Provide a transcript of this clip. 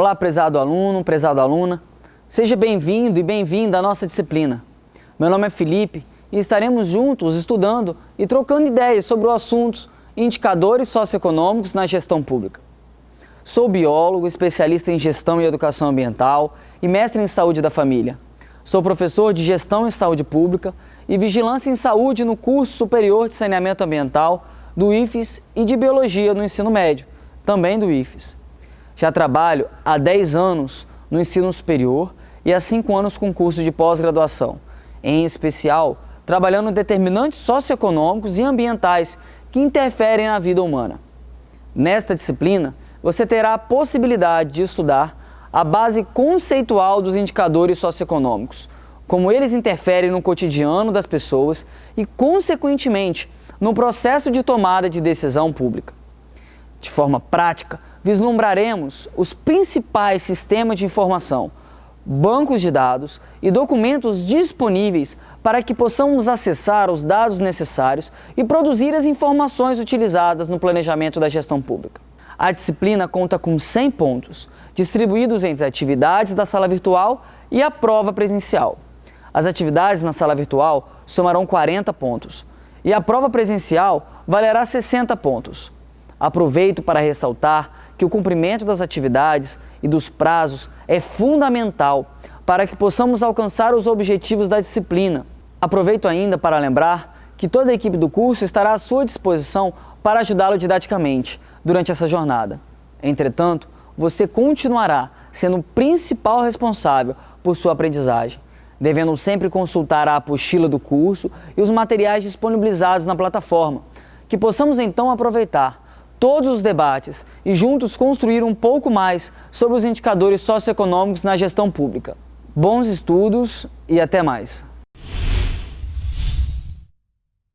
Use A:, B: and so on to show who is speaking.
A: Olá, prezado aluno, prezado aluna. Seja bem-vindo e bem-vinda à nossa disciplina. Meu nome é Felipe e estaremos juntos estudando e trocando ideias sobre o assunto indicadores socioeconômicos na gestão pública. Sou biólogo, especialista em gestão e educação ambiental e mestre em saúde da família. Sou professor de gestão em saúde pública e vigilância em saúde no curso superior de saneamento ambiental do IFES e de biologia no ensino médio, também do IFES. Já trabalho há 10 anos no ensino superior e há 5 anos com curso de pós-graduação, em especial trabalhando determinantes socioeconômicos e ambientais que interferem na vida humana. Nesta disciplina, você terá a possibilidade de estudar a base conceitual dos indicadores socioeconômicos, como eles interferem no cotidiano das pessoas e, consequentemente, no processo de tomada de decisão pública. De forma prática, vislumbraremos os principais sistemas de informação, bancos de dados e documentos disponíveis para que possamos acessar os dados necessários e produzir as informações utilizadas no planejamento da gestão pública. A disciplina conta com 100 pontos, distribuídos entre atividades da sala virtual e a prova presencial. As atividades na sala virtual somarão 40 pontos e a prova presencial valerá 60 pontos. Aproveito para ressaltar que o cumprimento das atividades e dos prazos é fundamental para que possamos alcançar os objetivos da disciplina. Aproveito ainda para lembrar que toda a equipe do curso estará à sua disposição para ajudá-lo didaticamente durante essa jornada. Entretanto, você continuará sendo o principal responsável por sua aprendizagem, devendo sempre consultar a apostila do curso e os materiais disponibilizados na plataforma, que possamos então aproveitar todos os debates e juntos construir um pouco mais sobre os indicadores socioeconômicos na gestão pública. Bons estudos e até mais!